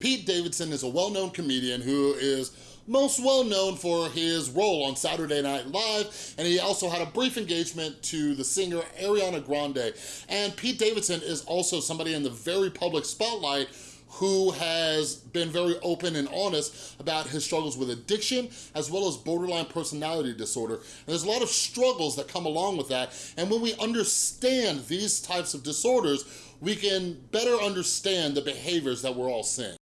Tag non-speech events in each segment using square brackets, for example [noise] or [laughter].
Pete Davidson is a well-known comedian who is most well known for his role on Saturday Night Live, and he also had a brief engagement to the singer Ariana Grande. And Pete Davidson is also somebody in the very public spotlight who has been very open and honest about his struggles with addiction as well as borderline personality disorder. And there's a lot of struggles that come along with that. And when we understand these types of disorders, we can better understand the behaviors that we're all seeing.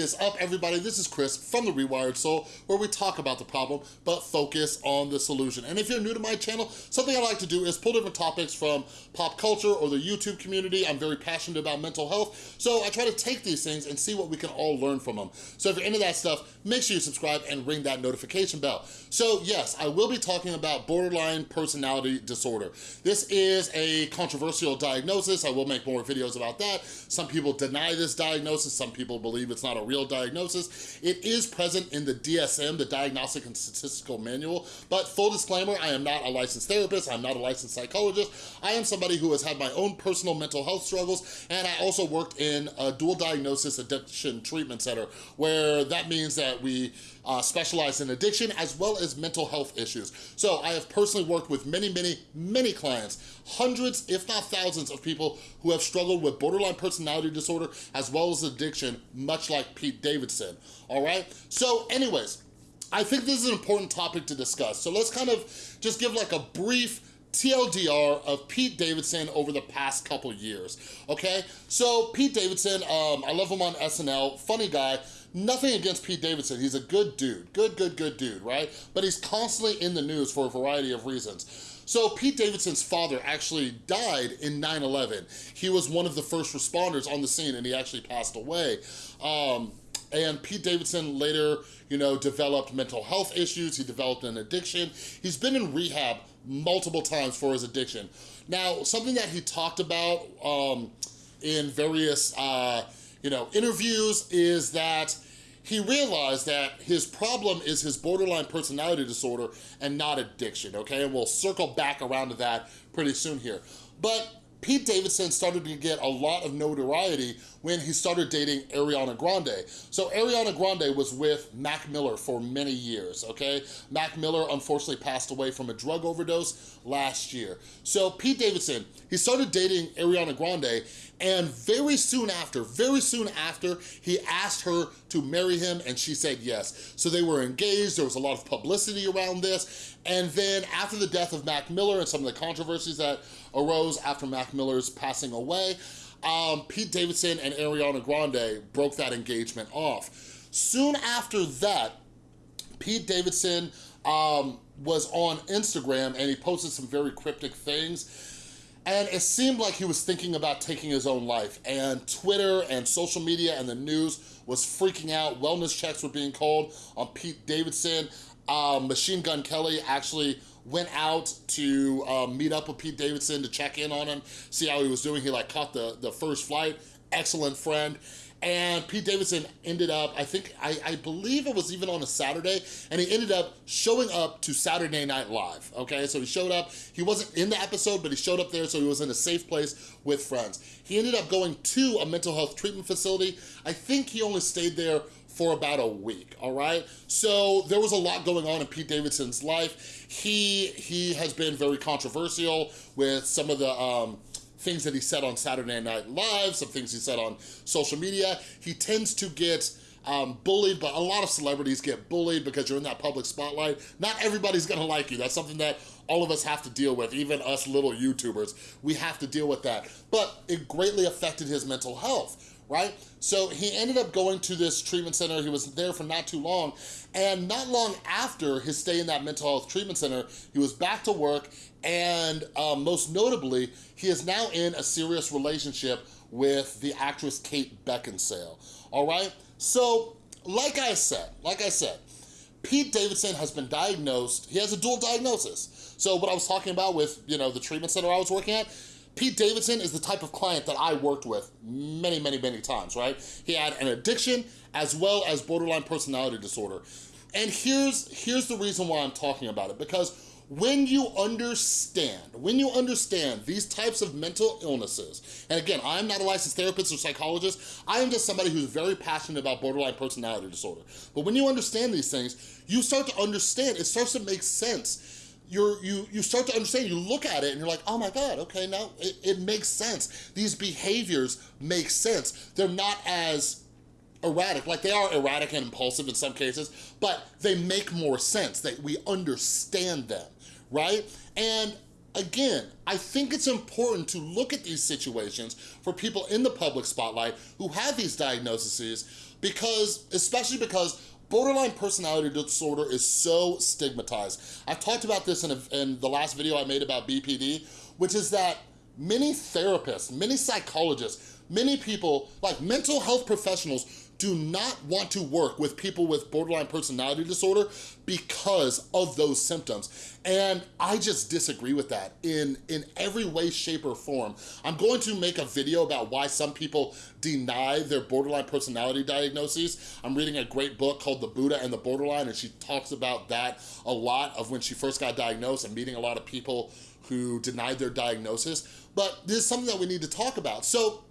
Is up, everybody? This is Chris from The Rewired Soul, where we talk about the problem, but focus on the solution. And if you're new to my channel, something I like to do is pull different topics from pop culture or the YouTube community. I'm very passionate about mental health, so I try to take these things and see what we can all learn from them. So if you're into that stuff, make sure you subscribe and ring that notification bell. So yes, I will be talking about borderline personality disorder. This is a controversial diagnosis. I will make more videos about that. Some people deny this diagnosis. Some people believe it's it's not a real diagnosis. It is present in the DSM, the Diagnostic and Statistical Manual, but full disclaimer, I am not a licensed therapist, I'm not a licensed psychologist. I am somebody who has had my own personal mental health struggles, and I also worked in a dual diagnosis addiction treatment center, where that means that we uh, specialize in addiction as well as mental health issues. So I have personally worked with many, many, many clients, hundreds, if not thousands of people who have struggled with borderline personality disorder as well as addiction, much like Pete Davidson, all right? So anyways, I think this is an important topic to discuss. So let's kind of just give like a brief TLDR of Pete Davidson over the past couple years, okay? So Pete Davidson, um, I love him on SNL, funny guy, Nothing against Pete Davidson. He's a good dude. Good, good, good dude, right? But he's constantly in the news for a variety of reasons. So Pete Davidson's father actually died in 9-11. He was one of the first responders on the scene and he actually passed away. Um, and Pete Davidson later, you know, developed mental health issues. He developed an addiction. He's been in rehab multiple times for his addiction. Now, something that he talked about um, in various uh, you know, interviews is that he realized that his problem is his borderline personality disorder and not addiction, okay? And we'll circle back around to that pretty soon here. But Pete Davidson started to get a lot of notoriety when he started dating Ariana Grande. So Ariana Grande was with Mac Miller for many years, okay? Mac Miller unfortunately passed away from a drug overdose last year. So Pete Davidson, he started dating Ariana Grande and very soon after, very soon after, he asked her to marry him and she said yes. So they were engaged, there was a lot of publicity around this. And then after the death of Mac Miller and some of the controversies that arose after Mac Miller's passing away, um, Pete Davidson and Ariana Grande broke that engagement off. Soon after that, Pete Davidson um, was on Instagram and he posted some very cryptic things and it seemed like he was thinking about taking his own life and Twitter and social media and the news was freaking out. Wellness checks were being called on Pete Davidson. Um, Machine Gun Kelly actually went out to um, meet up with Pete Davidson to check in on him, see how he was doing. He like caught the, the first flight, excellent friend. And Pete Davidson ended up, I think, I, I, believe it was even on a Saturday, and he ended up showing up to Saturday Night Live, okay? So he showed up, he wasn't in the episode, but he showed up there, so he was in a safe place with friends. He ended up going to a mental health treatment facility. I think he only stayed there for about a week, all right? So there was a lot going on in Pete Davidson's life. He, he has been very controversial with some of the, um, things that he said on Saturday Night Live, some things he said on social media. He tends to get um, bullied, but a lot of celebrities get bullied because you're in that public spotlight. Not everybody's gonna like you. That's something that all of us have to deal with, even us little YouTubers. We have to deal with that. But it greatly affected his mental health right? So he ended up going to this treatment center. He was there for not too long. And not long after his stay in that mental health treatment center, he was back to work. And um, most notably, he is now in a serious relationship with the actress Kate Beckinsale, all right? So, like I said, like I said, Pete Davidson has been diagnosed, he has a dual diagnosis. So what I was talking about with, you know, the treatment center I was working at, Pete Davidson is the type of client that I worked with many, many, many times, right? He had an addiction as well as borderline personality disorder. And here's, here's the reason why I'm talking about it, because when you understand, when you understand these types of mental illnesses, and again, I'm not a licensed therapist or psychologist, I am just somebody who's very passionate about borderline personality disorder. But when you understand these things, you start to understand, it starts to make sense. You're, you, you start to understand, you look at it and you're like, oh my God, okay, now it, it makes sense. These behaviors make sense. They're not as erratic, like they are erratic and impulsive in some cases, but they make more sense, that we understand them right? And again, I think it's important to look at these situations for people in the public spotlight who have these diagnoses because, especially because borderline personality disorder is so stigmatized. I've talked about this in, a, in the last video I made about BPD, which is that many therapists, many psychologists, many people, like mental health professionals do not want to work with people with borderline personality disorder because of those symptoms. And I just disagree with that in, in every way, shape, or form. I'm going to make a video about why some people deny their borderline personality diagnoses. I'm reading a great book called The Buddha and the Borderline, and she talks about that a lot of when she first got diagnosed and meeting a lot of people who denied their diagnosis. But this is something that we need to talk about. So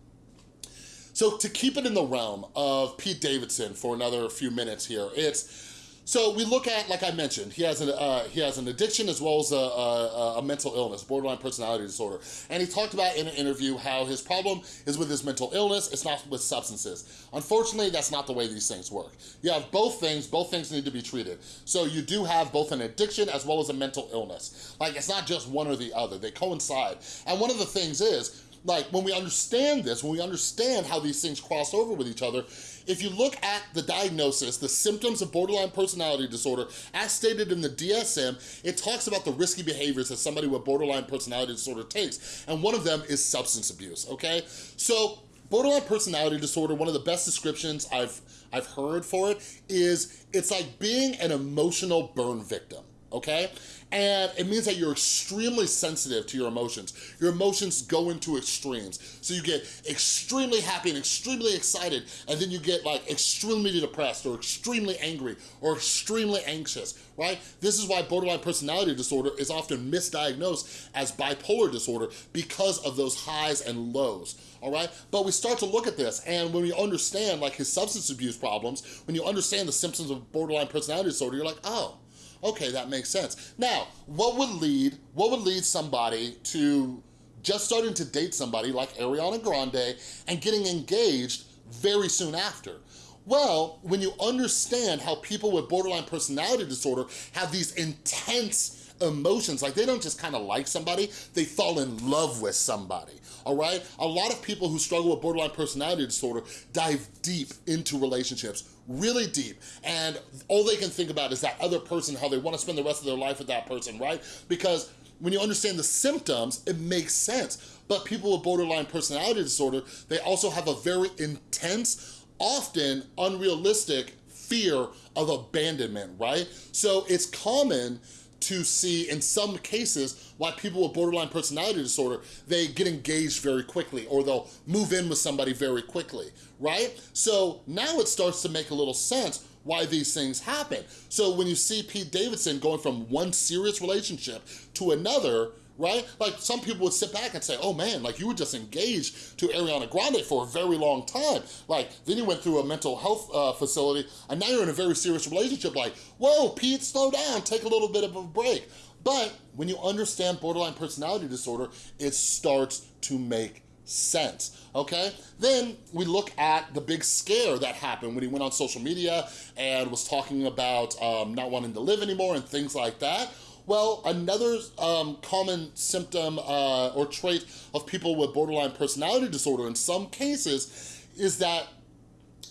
so to keep it in the realm of Pete Davidson for another few minutes here, it's, so we look at, like I mentioned, he has an, uh, he has an addiction as well as a, a, a, mental illness, borderline personality disorder. And he talked about in an interview how his problem is with his mental illness, it's not with substances. Unfortunately, that's not the way these things work. You have both things, both things need to be treated. So you do have both an addiction as well as a mental illness. Like it's not just one or the other, they coincide. And one of the things is, like when we understand this, when we understand how these things cross over with each other, if you look at the diagnosis, the symptoms of borderline personality disorder, as stated in the DSM, it talks about the risky behaviors that somebody with borderline personality disorder takes, and one of them is substance abuse, okay? So borderline personality disorder, one of the best descriptions I've, I've heard for it is it's like being an emotional burn victim okay? And it means that you're extremely sensitive to your emotions. Your emotions go into extremes. So you get extremely happy and extremely excited, and then you get like extremely depressed or extremely angry or extremely anxious, right? This is why borderline personality disorder is often misdiagnosed as bipolar disorder because of those highs and lows, all right? But we start to look at this, and when we understand like his substance abuse problems, when you understand the symptoms of borderline personality disorder, you're like, oh, Okay, that makes sense. Now, what would lead, what would lead somebody to just starting to date somebody like Ariana Grande and getting engaged very soon after? Well, when you understand how people with borderline personality disorder have these intense emotions, like they don't just kind of like somebody, they fall in love with somebody, all right? A lot of people who struggle with borderline personality disorder dive deep into relationships, really deep, and all they can think about is that other person, how they wanna spend the rest of their life with that person, right? Because when you understand the symptoms, it makes sense. But people with borderline personality disorder, they also have a very intense, often unrealistic fear of abandonment, right? So it's common to see in some cases why people with borderline personality disorder, they get engaged very quickly or they'll move in with somebody very quickly, right? So now it starts to make a little sense why these things happen. So when you see Pete Davidson going from one serious relationship to another, right? Like some people would sit back and say, oh man, like you were just engaged to Ariana Grande for a very long time. Like then you went through a mental health uh, facility and now you're in a very serious relationship. Like, whoa, Pete, slow down, take a little bit of a break. But when you understand borderline personality disorder, it starts to make sense, okay? Then we look at the big scare that happened when he went on social media and was talking about um, not wanting to live anymore and things like that. Well, another um, common symptom uh, or trait of people with borderline personality disorder in some cases is that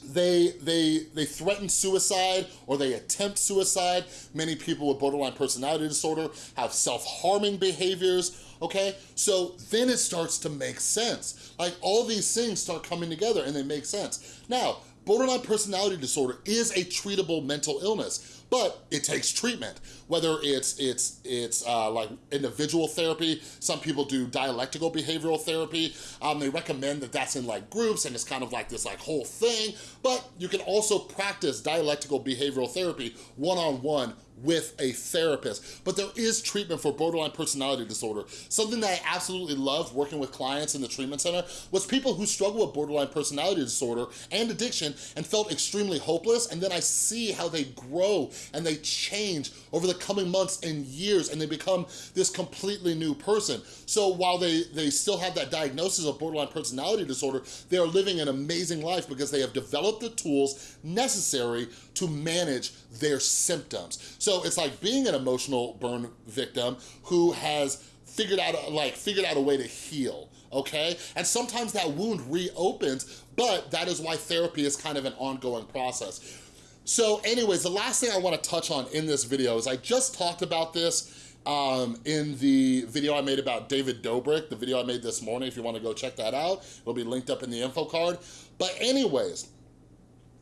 they, they, they threaten suicide or they attempt suicide. Many people with borderline personality disorder have self-harming behaviors, okay? So then it starts to make sense. Like all these things start coming together and they make sense. Now, borderline personality disorder is a treatable mental illness, but it takes treatment. Whether it's it's it's uh, like individual therapy, some people do dialectical behavioral therapy. Um, they recommend that that's in like groups and it's kind of like this like whole thing, but you can also practice dialectical behavioral therapy one-on-one -on -one with a therapist. But there is treatment for borderline personality disorder. Something that I absolutely love working with clients in the treatment center was people who struggle with borderline personality disorder and addiction and felt extremely hopeless. And then I see how they grow and they change over the coming months and years and they become this completely new person. So while they, they still have that diagnosis of borderline personality disorder, they are living an amazing life because they have developed the tools necessary to manage their symptoms. So it's like being an emotional burn victim who has figured out like figured out a way to heal okay and sometimes that wound reopens but that is why therapy is kind of an ongoing process so anyways the last thing i want to touch on in this video is i just talked about this um, in the video I made about David Dobrik, the video I made this morning, if you wanna go check that out, it'll be linked up in the info card. But anyways,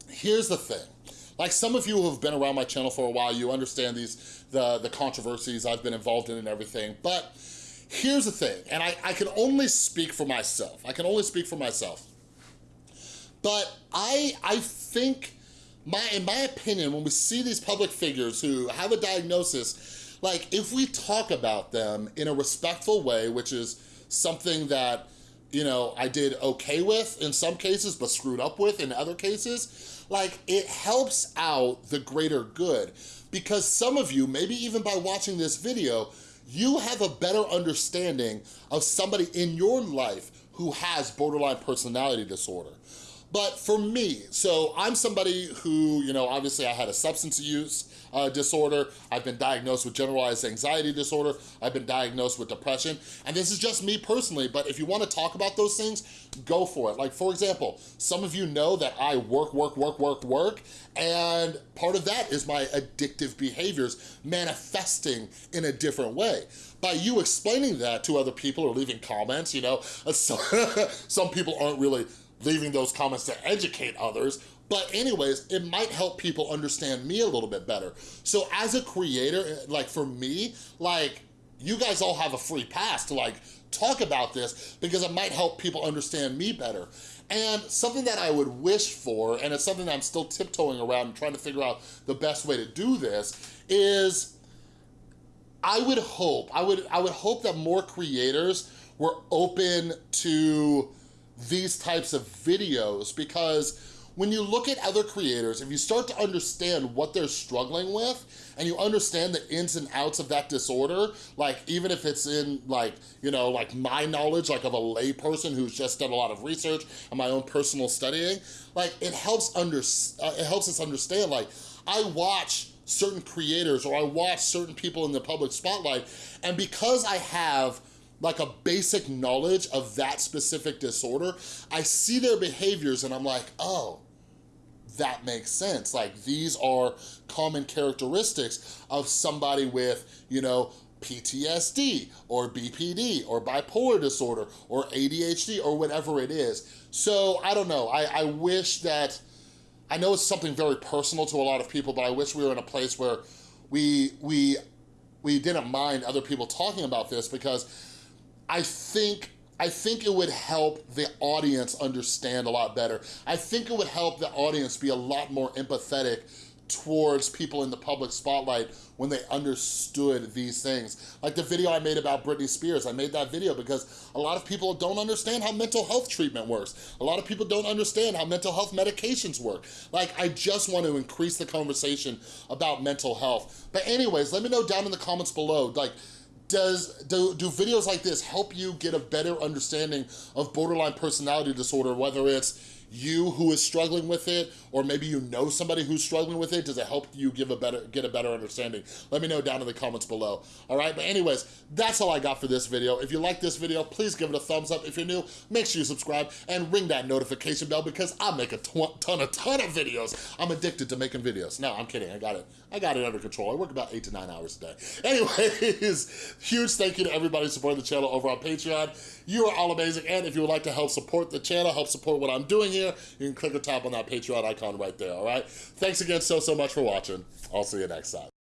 here's the thing. Like some of you who have been around my channel for a while, you understand these the, the controversies I've been involved in and everything. But here's the thing, and I, I can only speak for myself. I can only speak for myself. But I, I think, my, in my opinion, when we see these public figures who have a diagnosis, like if we talk about them in a respectful way, which is something that you know, I did okay with in some cases, but screwed up with in other cases, like it helps out the greater good because some of you, maybe even by watching this video, you have a better understanding of somebody in your life who has borderline personality disorder. But for me, so I'm somebody who, you know, obviously I had a substance use uh, disorder. I've been diagnosed with generalized anxiety disorder. I've been diagnosed with depression. And this is just me personally, but if you wanna talk about those things, go for it. Like for example, some of you know that I work, work, work, work, work, and part of that is my addictive behaviors manifesting in a different way by you explaining that to other people or leaving comments, you know, [laughs] some, some people aren't really leaving those comments to educate others, but anyways, it might help people understand me a little bit better. So as a creator, like for me, like you guys all have a free pass to like talk about this because it might help people understand me better. And something that I would wish for, and it's something I'm still tiptoeing around and trying to figure out the best way to do this, is I would hope, I would, I would hope that more creators were open to these types of videos because when you look at other creators, if you start to understand what they're struggling with and you understand the ins and outs of that disorder, like even if it's in like, you know, like my knowledge, like of a lay person who's just done a lot of research and my own personal studying, like it helps under, uh, it helps us understand like I watch certain creators or I watch certain people in the public spotlight and because I have like a basic knowledge of that specific disorder, I see their behaviors and I'm like, oh, that makes sense. Like these are common characteristics of somebody with, you know, PTSD or BPD or bipolar disorder or ADHD or whatever it is. So I don't know, I, I wish that, I know it's something very personal to a lot of people, but I wish we were in a place where we, we, we didn't mind other people talking about this because I think I think it would help the audience understand a lot better. I think it would help the audience be a lot more empathetic towards people in the public spotlight when they understood these things. Like the video I made about Britney Spears, I made that video because a lot of people don't understand how mental health treatment works. A lot of people don't understand how mental health medications work. Like, I just want to increase the conversation about mental health. But anyways, let me know down in the comments below, like, does do, do videos like this help you get a better understanding of borderline personality disorder, whether it's you who is struggling with it, or maybe you know somebody who's struggling with it, does it help you give a better get a better understanding? Let me know down in the comments below, all right? But anyways, that's all I got for this video. If you like this video, please give it a thumbs up. If you're new, make sure you subscribe and ring that notification bell because I make a ton, a ton of videos. I'm addicted to making videos. No, I'm kidding, I got it. I got it under control. I work about eight to nine hours a day. [laughs] Anyways, huge thank you to everybody supporting the channel over on Patreon. You are all amazing, and if you would like to help support the channel, help support what I'm doing here, you can click the top on that Patreon icon right there, all right? Thanks again so, so much for watching. I'll see you next time.